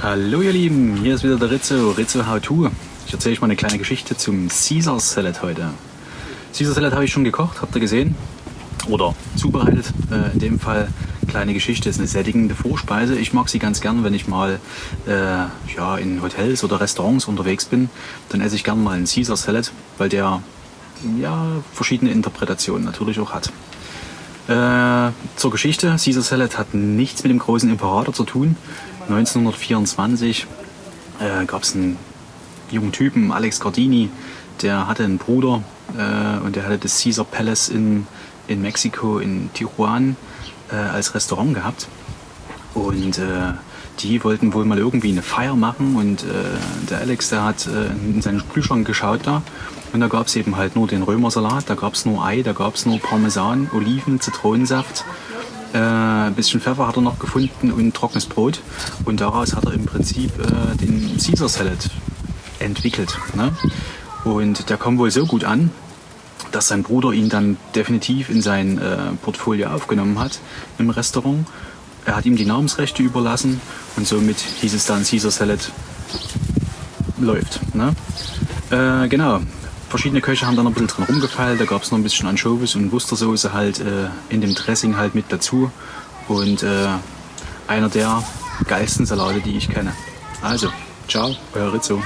Hallo ihr Lieben, hier ist wieder der Rizzo, Rizzo How To. Ich erzähle euch mal eine kleine Geschichte zum Caesar Salad heute. Caesar Salad habe ich schon gekocht, habt ihr gesehen? Oder zubereitet. Äh, in dem Fall kleine Geschichte, ist eine sättigende Vorspeise. Ich mag sie ganz gern, wenn ich mal äh, ja, in Hotels oder Restaurants unterwegs bin. Dann esse ich gern mal einen Caesar Salad, weil der ja, verschiedene Interpretationen natürlich auch hat. Äh, zur Geschichte, Caesar Salad hat nichts mit dem großen Imperator zu tun. 1924 äh, gab es einen jungen Typen, Alex Gardini, der hatte einen Bruder äh, und der hatte das Caesar Palace in, in Mexiko, in Tijuana, äh, als Restaurant gehabt. Und äh, die wollten wohl mal irgendwie eine Feier machen und äh, der Alex, der hat in seinen Kühlschrank geschaut da und da gab es eben halt nur den Römersalat, da gab es nur Ei, da gab es nur Parmesan, Oliven, Zitronensaft. Äh, ein bisschen Pfeffer hat er noch gefunden und trockenes Brot. Und daraus hat er im Prinzip äh, den Caesar Salad entwickelt. Ne? Und der kam wohl so gut an, dass sein Bruder ihn dann definitiv in sein äh, Portfolio aufgenommen hat im Restaurant. Er hat ihm die Namensrechte überlassen und somit hieß es dann Caesar Salad läuft. Ne? Äh, genau, verschiedene Köche haben da noch ein bisschen dran rumgefeilt. Da gab es noch ein bisschen Anchovies und Wustersoße halt äh, in dem Dressing halt mit dazu. Und äh, einer der geilsten Salate, die ich kenne. Also, ciao, euer Rizzo.